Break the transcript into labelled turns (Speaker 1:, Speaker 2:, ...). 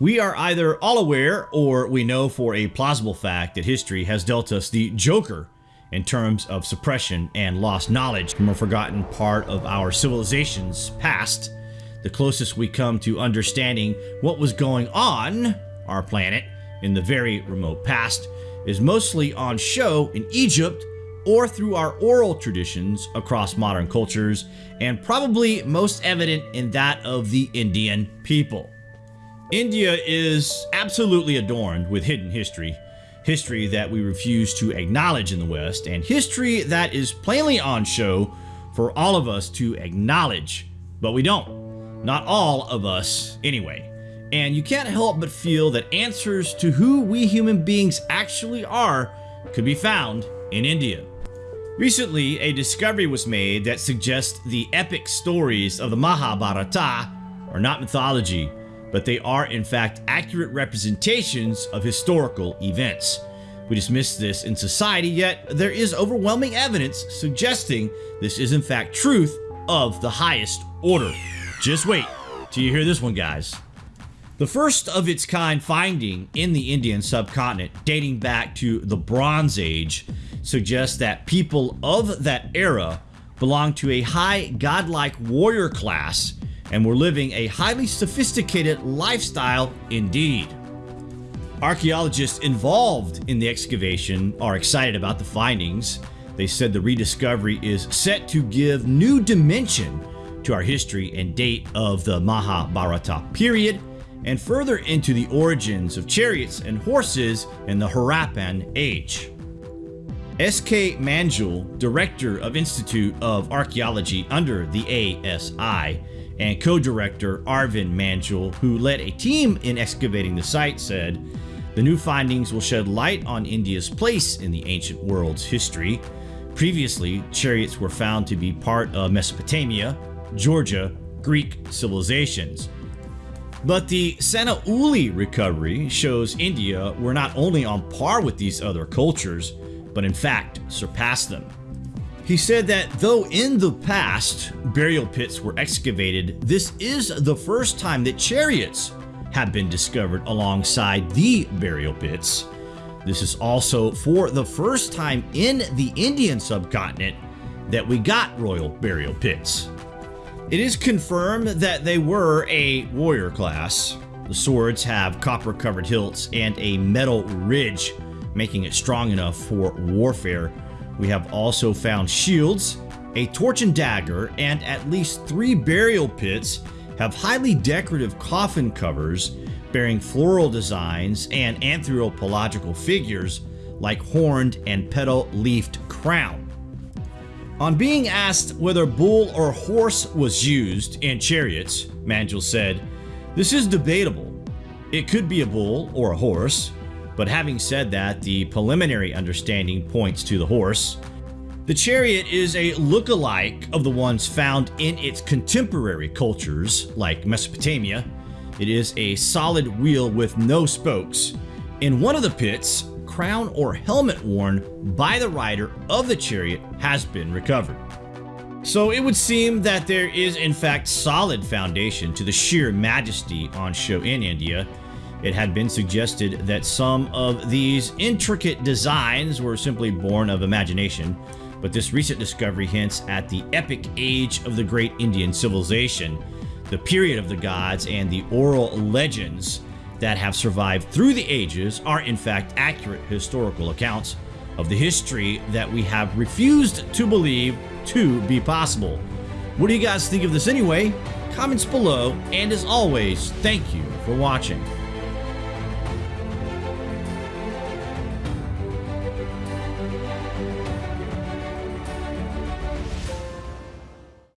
Speaker 1: We are either all aware or we know for a plausible fact that history has dealt us the joker in terms of suppression and lost knowledge from a forgotten part of our civilization's past. The closest we come to understanding what was going on our planet in the very remote past is mostly on show in Egypt or through our oral traditions across modern cultures, and probably most evident in that of the Indian people. India is absolutely adorned with hidden history, history that we refuse to acknowledge in the West, and history that is plainly on show for all of us to acknowledge, but we don't. Not all of us, anyway. And you can't help but feel that answers to who we human beings actually are could be found in India. Recently, a discovery was made that suggests the epic stories of the Mahabharata are not mythology, but they are in fact accurate representations of historical events. We dismiss this in society, yet there is overwhelming evidence suggesting this is in fact truth of the highest order. Just wait till you hear this one, guys. The first of its kind finding in the Indian subcontinent, dating back to the Bronze Age, suggests that people of that era belonged to a high godlike warrior class and were living a highly sophisticated lifestyle indeed. Archaeologists involved in the excavation are excited about the findings. They said the rediscovery is set to give new dimension to our history and date of the Mahabharata period and further into the origins of chariots and horses in the Harappan age. S.K. Manjul, Director of Institute of Archaeology under the ASI, and co-director Arvind Manjul, who led a team in excavating the site, said, The new findings will shed light on India's place in the ancient world's history. Previously, chariots were found to be part of Mesopotamia, Georgia, Greek civilizations. But the Sanauli recovery shows India were not only on par with these other cultures, but in fact surpassed them. He said that though in the past burial pits were excavated, this is the first time that chariots have been discovered alongside the burial pits. This is also for the first time in the Indian subcontinent that we got royal burial pits. It is confirmed that they were a warrior class. The swords have copper covered hilts and a metal ridge making it strong enough for warfare. We have also found shields, a torch and dagger, and at least three burial pits have highly decorative coffin covers bearing floral designs and anthropological figures like horned and petal-leafed crown. On being asked whether bull or horse was used in chariots, Manjul said, This is debatable. It could be a bull or a horse, but having said that, the preliminary understanding points to the horse. The chariot is a look-alike of the ones found in its contemporary cultures, like Mesopotamia. It is a solid wheel with no spokes. In one of the pits, crown or helmet worn by the rider of the chariot has been recovered. So it would seem that there is in fact solid foundation to the sheer majesty on show in India, it had been suggested that some of these intricate designs were simply born of imagination, but this recent discovery hints at the epic age of the great Indian civilization, the period of the gods, and the oral legends that have survived through the ages are in fact accurate historical accounts of the history that we have refused to believe to be possible. What do you guys think of this anyway? Comments below, and as always, thank you for watching.